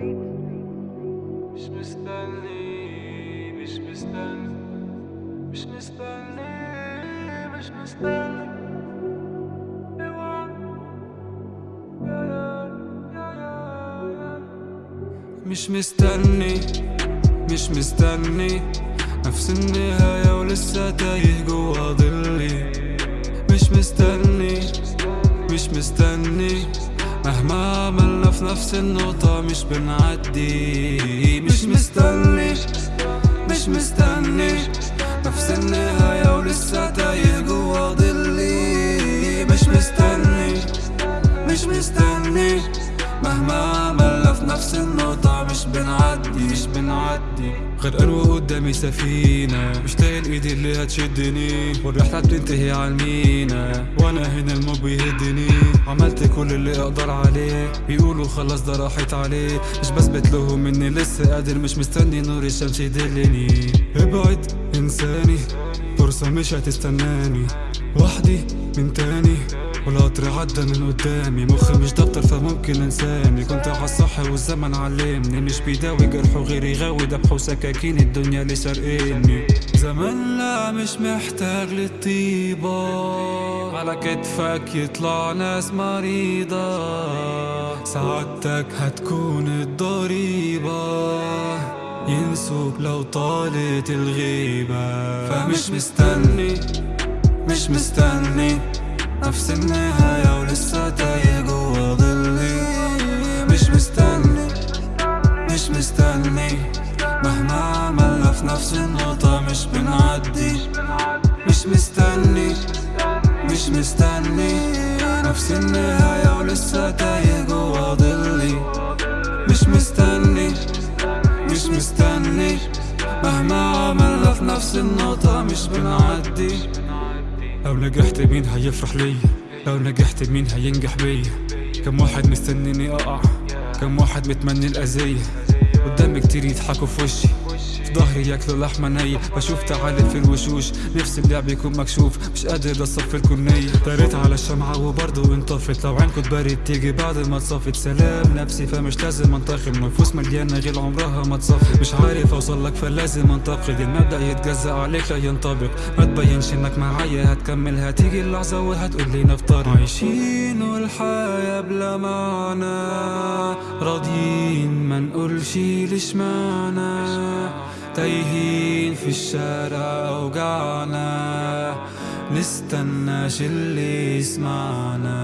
مش مستني مش مستني مش مستني مش مستني. مش مستني مش مستني. نفس النهاية ولسه تايه جوا ظلي. مش مستني مش مستني. مهما في نفس النقطة مش بنعدي. مش مستني مش مستني نفس النهاية ولسه تايه جوا ظلي. مش مستني مش مستني مهما عملنا بنعدي غرقان وقدامي سفينة. مش لاقي اللي هتشدني. والرحلة بتنتهي على المينا. وأنا هنا الموج بيهدني. عملت كل اللي أقدر عليه. بيقولوا خلاص ده راحت عليه. مش بثبت لهم إني لسه قادر. مش مستني نور الشمس يدلني. ابعد انساني. فرصة مش هتستناني. وحدي من تاني. والقطر عدى من قدامي. مخي مش دفتر فممكن انساني. كنت عالصح والزمن علمني. مش بيداوي جرح وغير يغاوي ذبح وسكاكين الدنيا اللي سارقيني. زمان لا مش محتاج للطيبة. على كتفك يطلع ناس مريضة. سعادتك هتكون الضريبة. ينسوك لو طالت الغيبة. فمش مستني مش مستني. نفس النهاية ولسه تايه جوا ظلي. مش مستني مش مستني. مهما عملنا في نفس النقطة مش بنعدي. مش مستني مش مستني. نفس النهاية ولسه تايه جوا ظلي. مش مستني مش مستني. مهما عملنا في نفس النقطة مش بنعدي. لو نجحت مين هيفرح ليا؟ لو نجحت مين هينجح بيا؟ كم واحد مستنيني أقع؟ كم واحد متمني الأذية؟ قدامي كتير يضحكوا في وشي. ظهري ياكلوا لحمة نية بشوف تعالي في الوشوش نفسي اللعب يكون مكشوف. مش قادر أصفي الكنية داريت على الشمعة وبرضه انطفت. لو عينكوا تبرد تيجي بعد ما تصفت سلام نفسي فمش لازم انتقم. نفوس مليانة غير عمرها ما تصفي مش عارف أوصل لك فلازم انتقد. المبدأ يتجزأ عليك لا ينطبق. ما تبينش إنك معايا هتكمل هتيجي اللحظة وهتقول لي نفترق عايشين والحياة بلا معنى. راضيين ما نقولش ليش معنى. تايهين في الشارع أوجعنا. نستناش اللي يسمعنا.